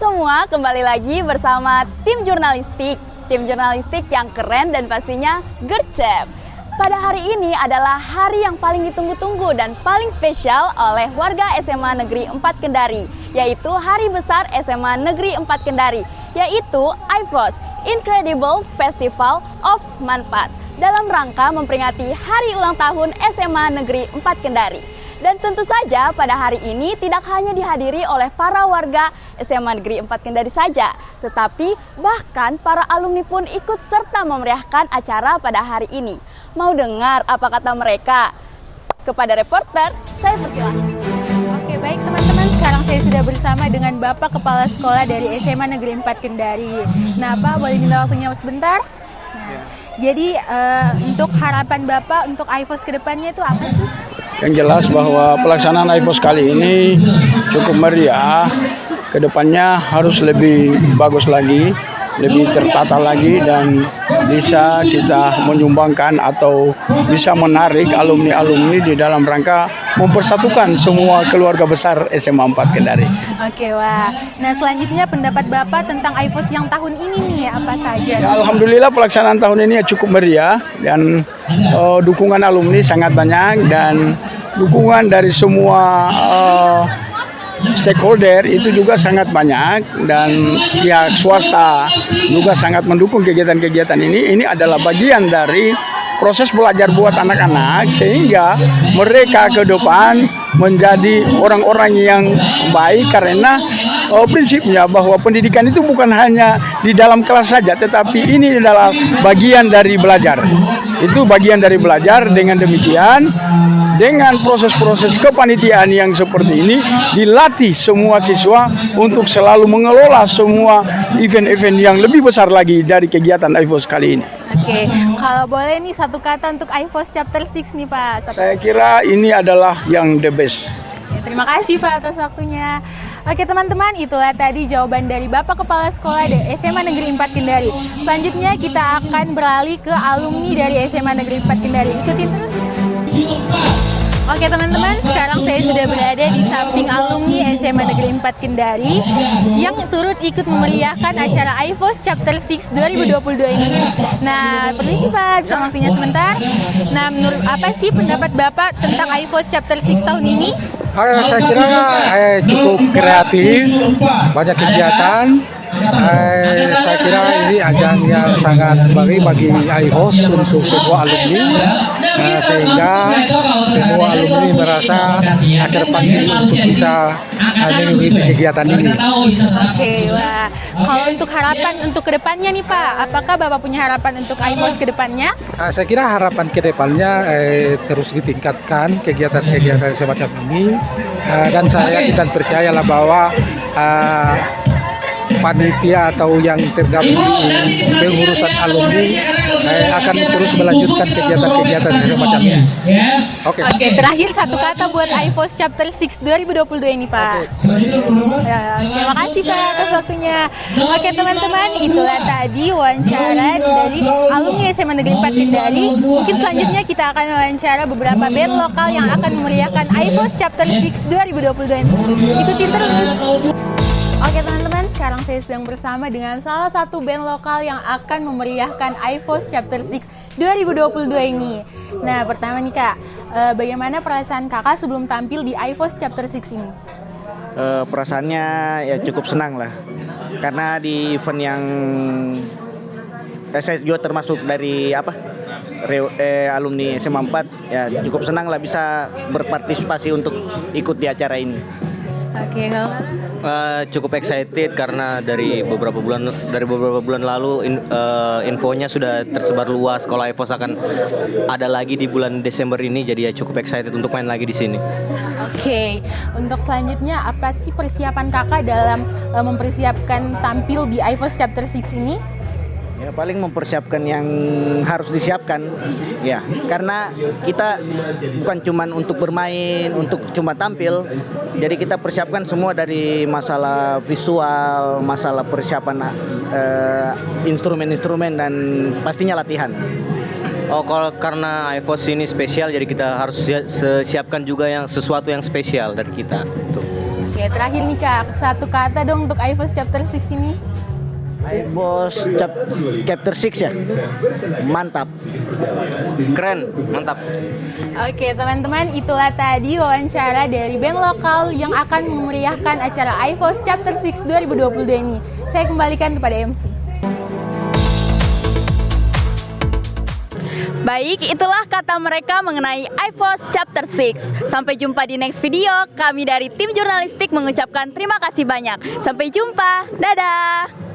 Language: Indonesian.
semua, kembali lagi bersama tim jurnalistik. Tim jurnalistik yang keren dan pastinya gercep. Pada hari ini adalah hari yang paling ditunggu-tunggu dan paling spesial oleh warga SMA Negeri 4 Kendari, yaitu Hari Besar SMA Negeri 4 Kendari, yaitu IFOS, Incredible Festival of Manfaat, dalam rangka memperingati hari ulang tahun SMA Negeri 4 Kendari. Dan tentu saja pada hari ini tidak hanya dihadiri oleh para warga SMA Negeri 4 Kendari saja, tetapi bahkan para alumni pun ikut serta memeriahkan acara pada hari ini. Mau dengar apa kata mereka? Kepada reporter, saya persilahkan. Oke baik teman-teman, sekarang saya sudah bersama dengan Bapak Kepala Sekolah dari SMA Negeri 4 Kendari. Nah Pak, boleh minta waktunya sebentar? Nah, jadi uh, untuk harapan Bapak untuk IFOS ke depannya itu apa sih? Yang jelas bahwa pelaksanaan IPOS kali ini cukup meriah. Ke depannya harus lebih bagus lagi, lebih tertata lagi dan bisa kita menyumbangkan atau bisa menarik alumni-alumni di dalam rangka mempersatukan semua keluarga besar SMA 4 Kendari. Oke, wah. Nah, selanjutnya pendapat Bapak tentang IPOS yang tahun ini nih apa saja? Ya, Alhamdulillah pelaksanaan tahun ini cukup meriah dan uh, dukungan alumni sangat banyak dan dukungan dari semua uh, stakeholder itu juga sangat banyak dan pihak swasta juga sangat mendukung kegiatan-kegiatan ini. Ini adalah bagian dari proses belajar buat anak-anak sehingga mereka ke depan menjadi orang-orang yang baik karena oh, prinsipnya bahwa pendidikan itu bukan hanya di dalam kelas saja tetapi ini adalah bagian dari belajar. Itu bagian dari belajar dengan demikian dengan proses-proses kepanitiaan yang seperti ini dilatih semua siswa untuk selalu mengelola semua event-event yang lebih besar lagi dari kegiatan IFOS kali ini. Oke, kalau boleh nih satu kata untuk IFOS Chapter 6 nih Pak. Satu Saya kira ini adalah yang the best. Terima kasih Pak atas waktunya. Oke teman-teman, itulah tadi jawaban dari Bapak Kepala Sekolah dari SMA Negeri 4 Kendari. Selanjutnya kita akan beralih ke alumni dari SMA Negeri 4 Kendari. Ikutin terus. Teman-teman, sekarang saya sudah berada di samping alumni SMA Negeri 4 Kendari yang turut ikut memeriahkan acara IFOS Chapter 6 2022 ini. Nah, permisi Pak, bisa waktunya sebentar. Nah, menurut apa sih pendapat Bapak tentang IFOS Chapter 6 tahun ini? saya kira eh, cukup kreatif, banyak kegiatan. Eh, saya kira ini ajang yang sangat baik bagi IHOS untuk semua alumni eh, sehingga semua alumni merasa akhir pagi untuk bisa eh, mengikuti kegiatan ini. Oke, wah. Kalau untuk harapan untuk ke depannya nih Pak, apakah Bapak punya harapan untuk IHOS ke depannya? Eh, saya kira harapan ke depannya eh, terus ditingkatkan kegiatan-kegiatan semacam ini eh, dan saya kita percayalah bahwa eh, panitia atau yang tergabung di pengurusan alumni eh, akan terus melanjutkan kegiatan-kegiatan semacam ini. Oke. Oke, terakhir satu kata buat IPOS Chapter 6 2022 ini, Pak. Ya, terima kasih Pak atas waktunya. Oke, teman-teman, itulah tadi wawancara dari alumni SMA Negeri 4 Kendari. Mungkin selanjutnya kita akan wawancara beberapa band lokal yang akan memeriahkan IPOS Chapter 6 2022 ini. Ikutin terus. Oke teman-teman, sekarang saya sedang bersama dengan salah satu band lokal yang akan memeriahkan IFOS Chapter 6 2022 ini. Nah, pertama nih Kak, eh, bagaimana perasaan Kakak sebelum tampil di IFOS Chapter 6 ini? Uh, perasaannya ya cukup senang lah, karena di event yang eh, saya juga termasuk dari apa Re, eh, alumni SMA 4 ya cukup senang lah bisa berpartisipasi untuk ikut di acara ini. Oke, kalau Uh, cukup excited karena dari beberapa bulan dari beberapa bulan lalu in, uh, infonya sudah tersebar luas kalau EVOS akan ada lagi di bulan Desember ini jadi ya cukup excited untuk main lagi di sini. Oke, untuk selanjutnya apa sih persiapan kakak dalam uh, mempersiapkan tampil di IVOS Chapter 6 ini? Ya paling mempersiapkan yang harus disiapkan ya karena kita bukan cuman untuk bermain untuk cuma tampil jadi kita persiapkan semua dari masalah visual masalah persiapan eh, instrumen-instrumen dan pastinya latihan Oh, kalau karena iPhone ini spesial, jadi kita harus siapkan juga yang sesuatu yang spesial dari kita. Tuh. Oke, terakhir nih Kak, satu kata dong untuk iPhone chapter 6 ini. Bos chap, chapter 6 ya. Mantap. Keren, mantap. Oke teman-teman itulah tadi wawancara dari band lokal yang akan memeriahkan acara iPhone Chapter 6 2022 ini. Saya kembalikan kepada MC. Baik, itulah kata mereka mengenai iPhone Chapter 6. Sampai jumpa di next video. Kami dari tim jurnalistik mengucapkan terima kasih banyak. Sampai jumpa. Dadah.